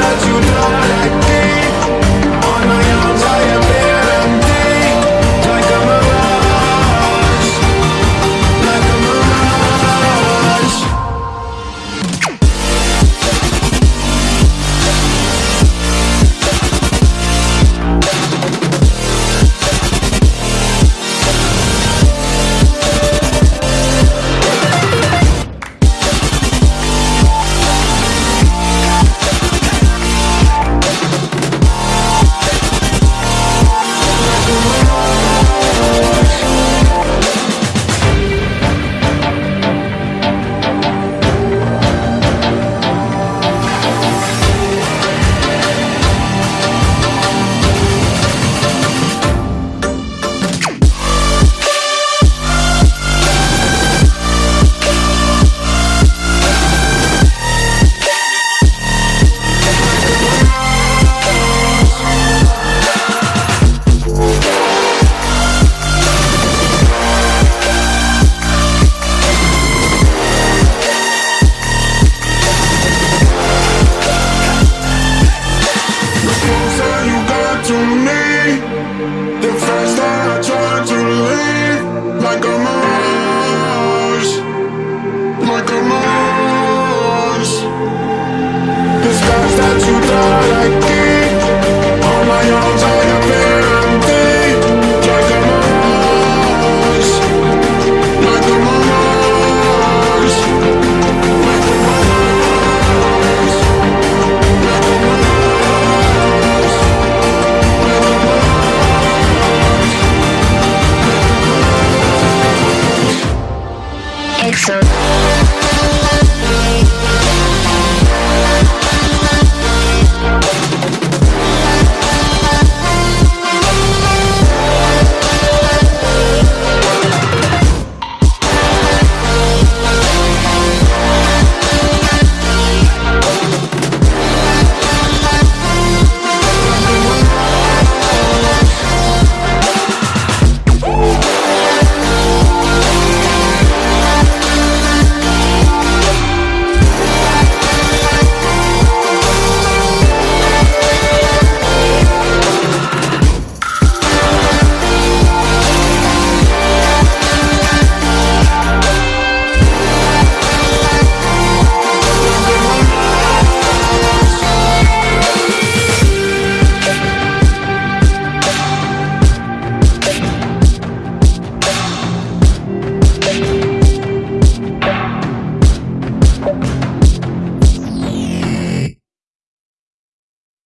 that you like. to me.